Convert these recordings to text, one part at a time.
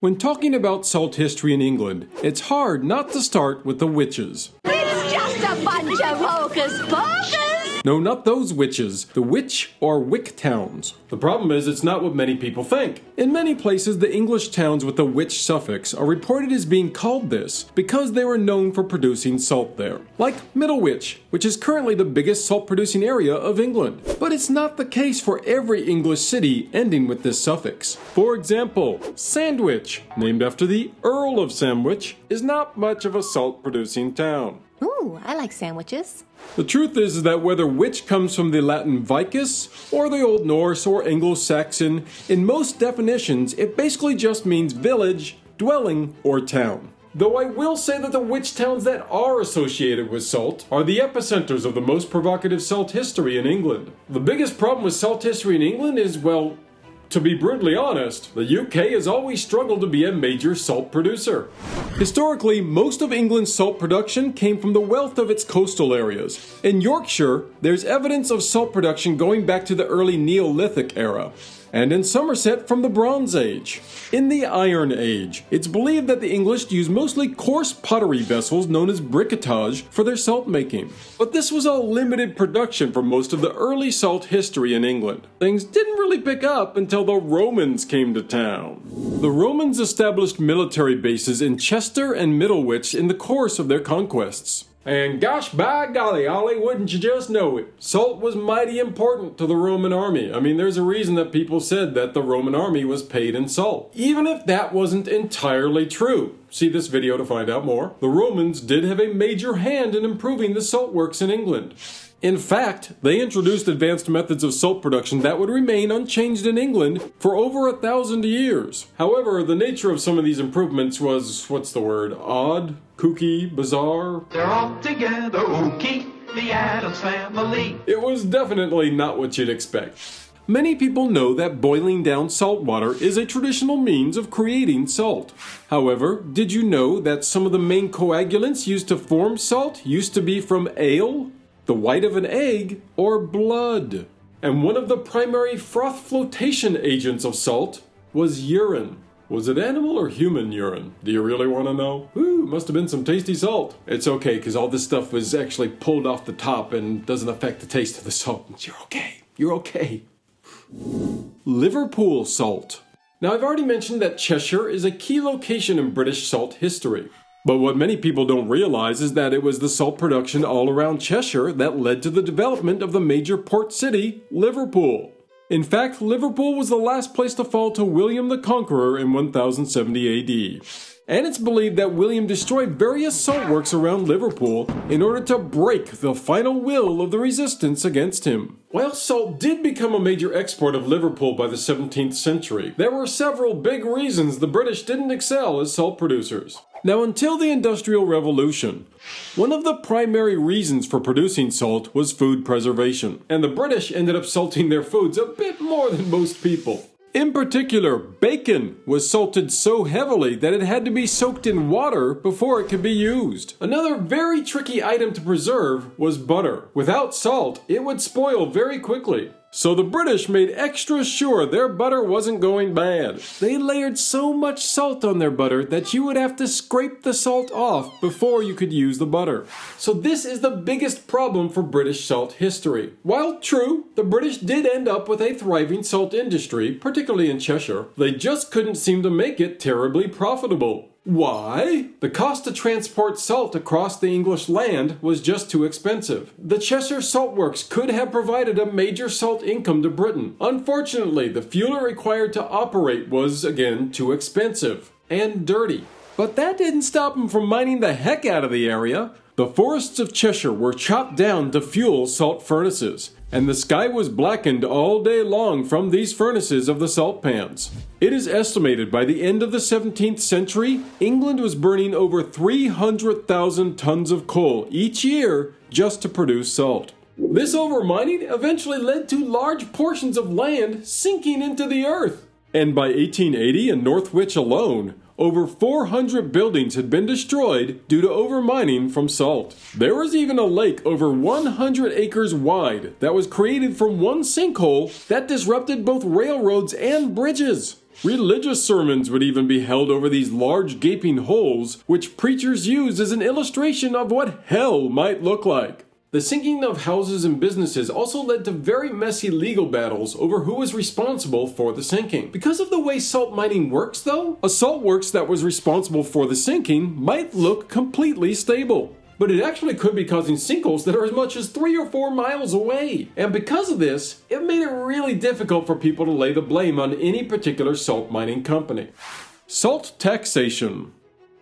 When talking about salt history in England, it's hard not to start with the witches. It's just a bunch of hocus pocus! No, not those witches, the witch or wick towns. The problem is, it's not what many people think. In many places, the English towns with the witch suffix are reported as being called this because they were known for producing salt there. Like Middlewich, which is currently the biggest salt producing area of England. But it's not the case for every English city ending with this suffix. For example, Sandwich, named after the Earl of Sandwich, is not much of a salt producing town. Ooh, I like sandwiches. The truth is, that whether witch comes from the Latin vicus or the Old Norse or Anglo Saxon, in most definitions it basically just means village, dwelling, or town. Though I will say that the witch towns that are associated with salt are the epicenters of the most provocative salt history in England. The biggest problem with salt history in England is, well, to be brutally honest, the UK has always struggled to be a major salt producer. Historically, most of England's salt production came from the wealth of its coastal areas. In Yorkshire, there's evidence of salt production going back to the early Neolithic era and in Somerset from the Bronze Age. In the Iron Age, it's believed that the English used mostly coarse pottery vessels known as briquetage for their salt making. But this was all limited production for most of the early salt history in England. Things didn't really pick up until the Romans came to town. The Romans established military bases in Chester and Middlewich in the course of their conquests. And gosh by golly, Ollie, wouldn't you just know it? Salt was mighty important to the Roman army. I mean, there's a reason that people said that the Roman army was paid in salt. Even if that wasn't entirely true. See this video to find out more. The Romans did have a major hand in improving the salt works in England. In fact, they introduced advanced methods of salt production that would remain unchanged in England for over a thousand years. However, the nature of some of these improvements was, what's the word, odd, kooky, bizarre? They're all together, ookie, the Addams family. It was definitely not what you'd expect. Many people know that boiling down salt water is a traditional means of creating salt. However, did you know that some of the main coagulants used to form salt used to be from ale, the white of an egg, or blood? And one of the primary froth flotation agents of salt was urine. Was it animal or human urine? Do you really want to know? Ooh, must have been some tasty salt. It's okay, because all this stuff was actually pulled off the top and doesn't affect the taste of the salt. You're okay. You're okay. Liverpool salt. Now, I've already mentioned that Cheshire is a key location in British salt history. But what many people don't realize is that it was the salt production all around Cheshire that led to the development of the major port city, Liverpool. In fact, Liverpool was the last place to fall to William the Conqueror in 1070 AD. And it's believed that William destroyed various salt works around Liverpool in order to break the final will of the resistance against him. While salt did become a major export of Liverpool by the 17th century, there were several big reasons the British didn't excel as salt producers. Now, until the Industrial Revolution, one of the primary reasons for producing salt was food preservation, and the British ended up salting their foods a bit more than most people. In particular, bacon was salted so heavily that it had to be soaked in water before it could be used. Another very tricky item to preserve was butter. Without salt, it would spoil very quickly. So the British made extra sure their butter wasn't going bad. They layered so much salt on their butter that you would have to scrape the salt off before you could use the butter. So this is the biggest problem for British salt history. While true, the British did end up with a thriving salt industry, particularly in Cheshire, they just couldn't seem to make it terribly profitable. Why? The cost to transport salt across the English land was just too expensive. The Cheshire Salt Works could have provided a major salt income to Britain. Unfortunately, the fuel required to operate was, again, too expensive and dirty. But that didn't stop them from mining the heck out of the area. The forests of Cheshire were chopped down to fuel salt furnaces, and the sky was blackened all day long from these furnaces of the salt pans. It is estimated by the end of the 17th century, England was burning over 300,000 tons of coal each year just to produce salt. This overmining eventually led to large portions of land sinking into the earth. And by 1880 in Northwich alone, over 400 buildings had been destroyed due to overmining from salt. There was even a lake over 100 acres wide that was created from one sinkhole that disrupted both railroads and bridges. Religious sermons would even be held over these large gaping holes, which preachers used as an illustration of what hell might look like. The sinking of houses and businesses also led to very messy legal battles over who was responsible for the sinking. Because of the way salt mining works, though, a salt works that was responsible for the sinking might look completely stable. But it actually could be causing sinkholes that are as much as three or four miles away. And because of this, it made it really difficult for people to lay the blame on any particular salt mining company. Salt taxation.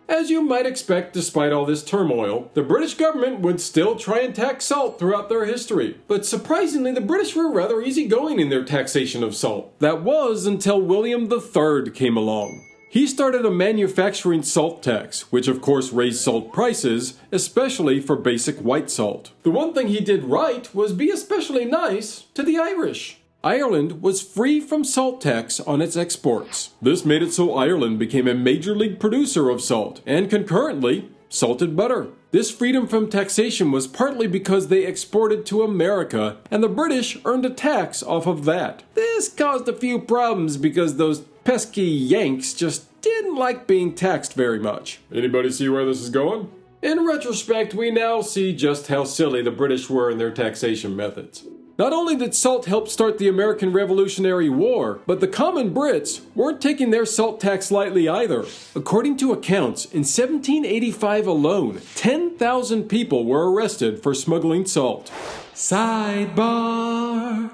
As you might expect, despite all this turmoil, the British government would still try and tax salt throughout their history. But surprisingly, the British were rather easygoing in their taxation of salt. That was until William III came along. He started a manufacturing salt tax, which of course raised salt prices, especially for basic white salt. The one thing he did right was be especially nice to the Irish. Ireland was free from salt tax on its exports. This made it so Ireland became a major league producer of salt, and concurrently, salted butter. This freedom from taxation was partly because they exported to America, and the British earned a tax off of that. This caused a few problems because those pesky Yanks just didn't like being taxed very much. Anybody see where this is going? In retrospect, we now see just how silly the British were in their taxation methods. Not only did salt help start the American Revolutionary War, but the common Brits weren't taking their salt tax lightly either. According to accounts, in 1785 alone, 10,000 people were arrested for smuggling salt. Sidebar.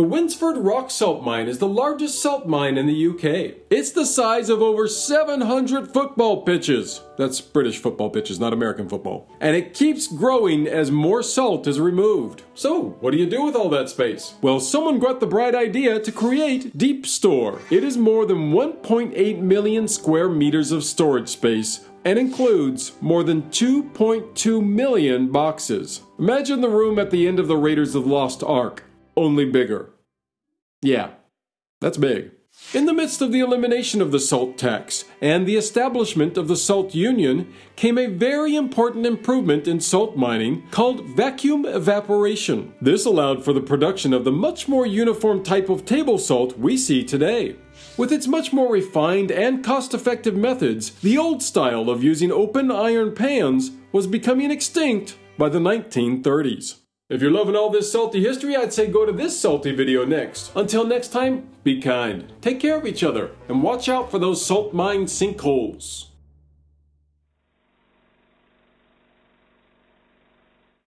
The Winsford Rock Salt Mine is the largest salt mine in the UK. It's the size of over 700 football pitches. That's British football pitches, not American football. And it keeps growing as more salt is removed. So, what do you do with all that space? Well, someone got the bright idea to create Deep Store. It is more than 1.8 million square meters of storage space and includes more than 2.2 million boxes. Imagine the room at the end of the Raiders of the Lost Ark only bigger. Yeah, that's big. In the midst of the elimination of the salt tax and the establishment of the Salt Union came a very important improvement in salt mining called vacuum evaporation. This allowed for the production of the much more uniform type of table salt we see today. With its much more refined and cost effective methods, the old style of using open iron pans was becoming extinct by the 1930s. If you're loving all this salty history, I'd say go to this salty video next. Until next time, be kind, take care of each other, and watch out for those salt mine sinkholes.